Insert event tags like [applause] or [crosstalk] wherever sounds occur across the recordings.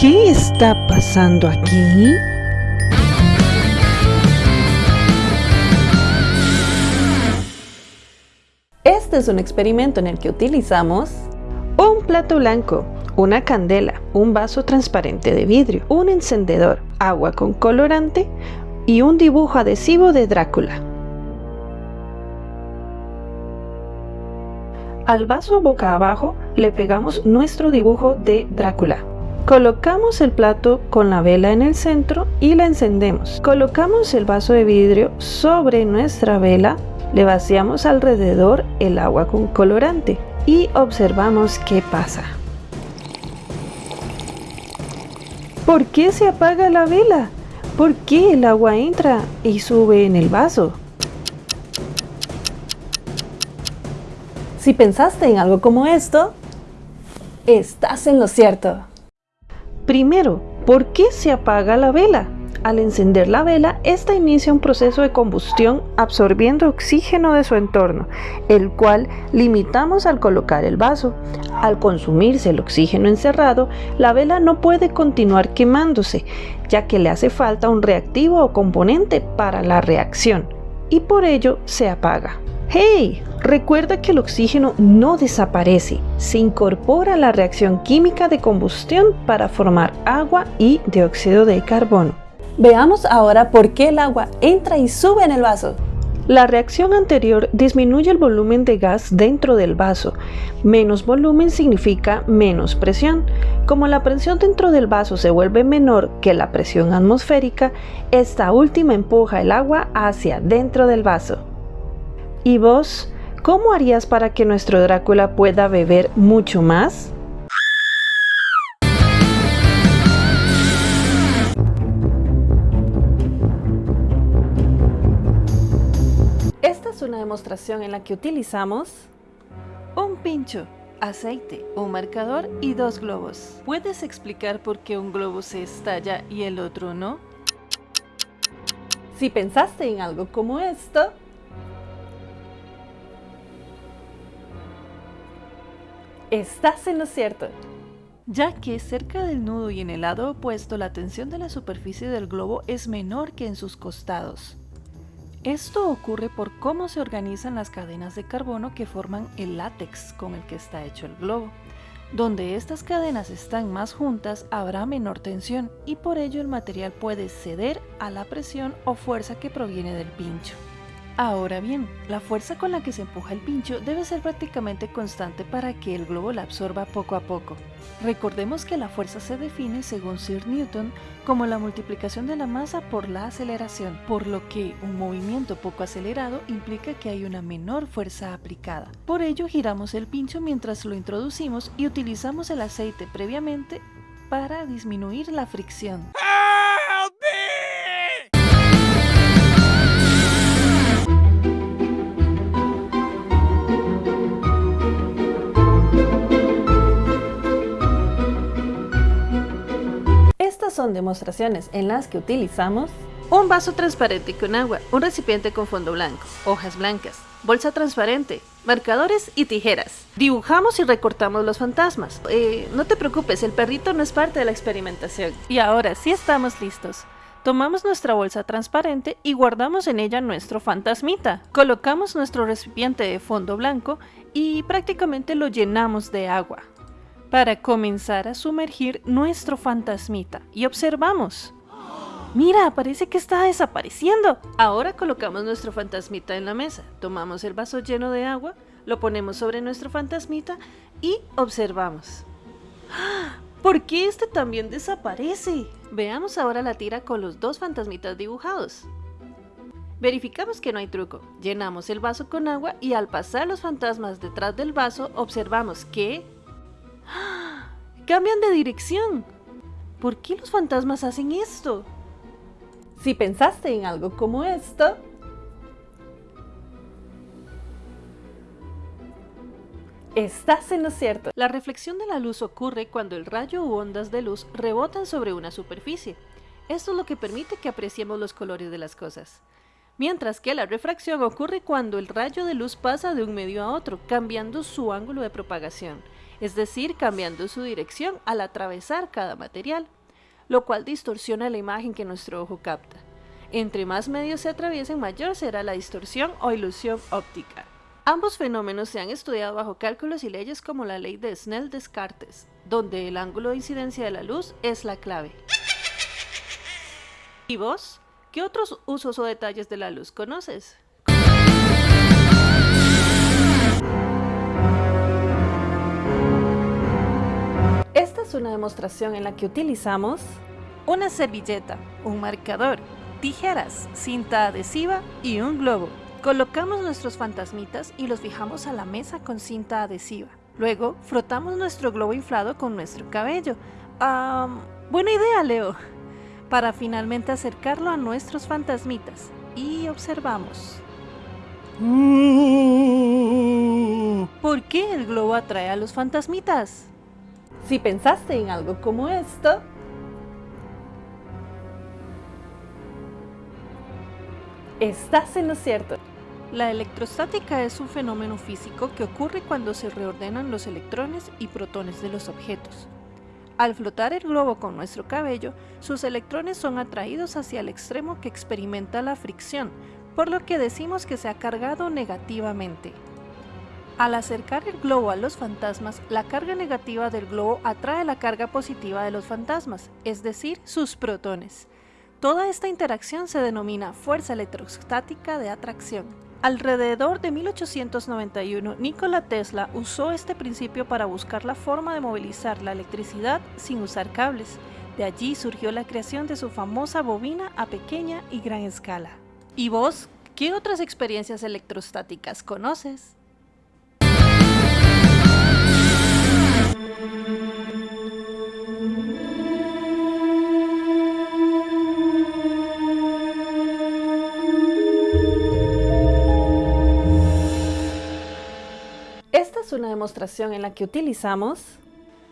¿Qué está pasando aquí? Este es un experimento en el que utilizamos un plato blanco, una candela, un vaso transparente de vidrio, un encendedor, agua con colorante y un dibujo adhesivo de Drácula. Al vaso boca abajo le pegamos nuestro dibujo de Drácula. Colocamos el plato con la vela en el centro y la encendemos. Colocamos el vaso de vidrio sobre nuestra vela, le vaciamos alrededor el agua con colorante y observamos qué pasa. ¿Por qué se apaga la vela? ¿Por qué el agua entra y sube en el vaso? Si pensaste en algo como esto, estás en lo cierto. Primero, ¿por qué se apaga la vela? Al encender la vela, esta inicia un proceso de combustión absorbiendo oxígeno de su entorno, el cual limitamos al colocar el vaso. Al consumirse el oxígeno encerrado, la vela no puede continuar quemándose, ya que le hace falta un reactivo o componente para la reacción, y por ello se apaga. ¡Hey! Recuerda que el oxígeno no desaparece, se incorpora a la reacción química de combustión para formar agua y dióxido de carbono. Veamos ahora por qué el agua entra y sube en el vaso. La reacción anterior disminuye el volumen de gas dentro del vaso. Menos volumen significa menos presión. Como la presión dentro del vaso se vuelve menor que la presión atmosférica, esta última empuja el agua hacia dentro del vaso. ¿Y vos? ¿Cómo harías para que nuestro Drácula pueda beber mucho más? Esta es una demostración en la que utilizamos un pincho, aceite, un marcador y dos globos. ¿Puedes explicar por qué un globo se estalla y el otro no? Si pensaste en algo como esto, Estás en lo cierto, ya que cerca del nudo y en el lado opuesto la tensión de la superficie del globo es menor que en sus costados. Esto ocurre por cómo se organizan las cadenas de carbono que forman el látex con el que está hecho el globo. Donde estas cadenas están más juntas habrá menor tensión y por ello el material puede ceder a la presión o fuerza que proviene del pincho. Ahora bien, la fuerza con la que se empuja el pincho debe ser prácticamente constante para que el globo la absorba poco a poco. Recordemos que la fuerza se define, según Sir Newton, como la multiplicación de la masa por la aceleración, por lo que un movimiento poco acelerado implica que hay una menor fuerza aplicada. Por ello giramos el pincho mientras lo introducimos y utilizamos el aceite previamente para disminuir la fricción. Son demostraciones en las que utilizamos un vaso transparente con agua, un recipiente con fondo blanco, hojas blancas, bolsa transparente, marcadores y tijeras. Dibujamos y recortamos los fantasmas. Eh, no te preocupes, el perrito no es parte de la experimentación. Y ahora sí estamos listos. Tomamos nuestra bolsa transparente y guardamos en ella nuestro fantasmita. Colocamos nuestro recipiente de fondo blanco y prácticamente lo llenamos de agua para comenzar a sumergir nuestro fantasmita y observamos. Mira, parece que está desapareciendo. Ahora colocamos nuestro fantasmita en la mesa, tomamos el vaso lleno de agua, lo ponemos sobre nuestro fantasmita y observamos. [gasps] ¿Por qué este también desaparece? Veamos ahora la tira con los dos fantasmitas dibujados. Verificamos que no hay truco. Llenamos el vaso con agua y al pasar los fantasmas detrás del vaso observamos que ¡Cambian de dirección! ¿Por qué los fantasmas hacen esto? Si pensaste en algo como esto, Estás en lo cierto. La reflexión de la luz ocurre cuando el rayo u ondas de luz rebotan sobre una superficie. Esto es lo que permite que apreciemos los colores de las cosas. Mientras que la refracción ocurre cuando el rayo de luz pasa de un medio a otro, cambiando su ángulo de propagación. es decir, cambiando su dirección al atravesar cada material, lo cual distorsiona la imagen que nuestro ojo capta. Entre más medios se atraviesen, mayor será la distorsión o ilusión óptica. Ambos fenómenos se han estudiado bajo cálculos y leyes como la ley de Snell-Descartes, donde el ángulo de incidencia de la luz es la clave. ¿Y vos? ¿Qué otros usos o detalles de la luz conoces? Esta es una demostración en la que utilizamos una servilleta, un marcador, tijeras, cinta adhesiva y un globo. Colocamos nuestros fantasmitas y los fijamos a la mesa con cinta adhesiva. Luego, frotamos nuestro globo inflado con nuestro cabello. buena idea, Leo para finalmente acercarlo a nuestros fantasmitas y observamos. ¿Por qué el globo atrae a los fantasmitas? Si pensaste en algo como esto, estás en lo cierto. La electrostática es un fenómeno físico que ocurre cuando se reordenan los electrones y protones de los objetos. Al flotar el globo con nuestro cabello, sus electrones son atraídos hacia el extremo que experimenta la fricción, por lo que decimos que se ha cargado negativamente. Al acercar el globo a los fantasmas, la carga negativa del globo atrae la carga positiva de los fantasmas, es decir, sus protones. Toda esta interacción se denomina fuerza electrostática de atracción. Alrededor de 1891, Nikola Tesla usó este principio para buscar la forma de movilizar la electricidad sin usar cables. De allí surgió la creación de su famosa bobina a pequeña y gran escala. ¿Y vos, qué otras experiencias electrostáticas conoces? En la que utilizamos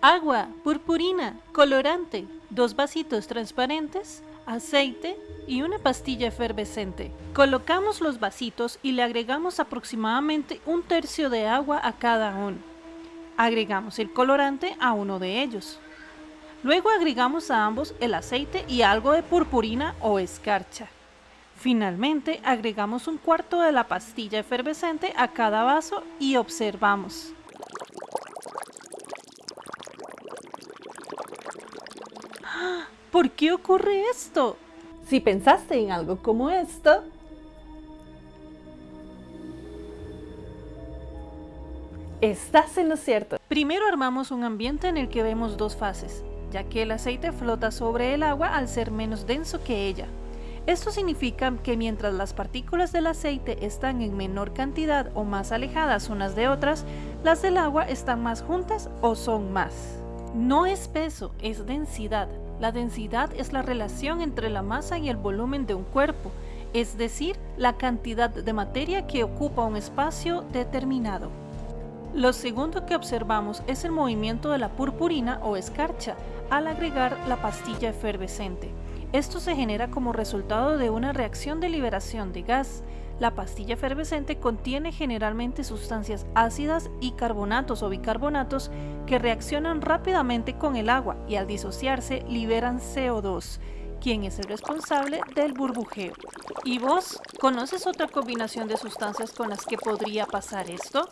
agua, purpurina, colorante, dos vasitos transparentes, aceite y una pastilla efervescente. Colocamos los vasitos y le agregamos aproximadamente un tercio de agua a cada uno. Agregamos el colorante a uno de ellos. Luego agregamos a ambos el aceite y algo de purpurina o escarcha. Finalmente agregamos un cuarto de la pastilla efervescente a cada vaso y observamos. ¿Por qué ocurre esto? Si pensaste en algo como esto, estás en lo cierto. Primero armamos un ambiente en el que vemos dos fases, ya que el aceite flota sobre el agua al ser menos denso que ella. Esto significa que mientras las partículas del aceite están en menor cantidad o más alejadas unas de otras, las del agua están más juntas o son más. No es peso, es densidad. La densidad es la relación entre la masa y el volumen de un cuerpo, es decir, la cantidad de materia que ocupa un espacio determinado. Lo segundo que observamos es el movimiento de la purpurina o escarcha al agregar la pastilla efervescente. Esto se genera como resultado de una reacción de liberación de gas. La pastilla efervescente contiene generalmente sustancias ácidas y carbonatos o bicarbonatos que reaccionan rápidamente con el agua y al disociarse liberan CO2, quien es el responsable del burbujeo. ¿Y vos conoces otra combinación de sustancias con las que podría pasar esto?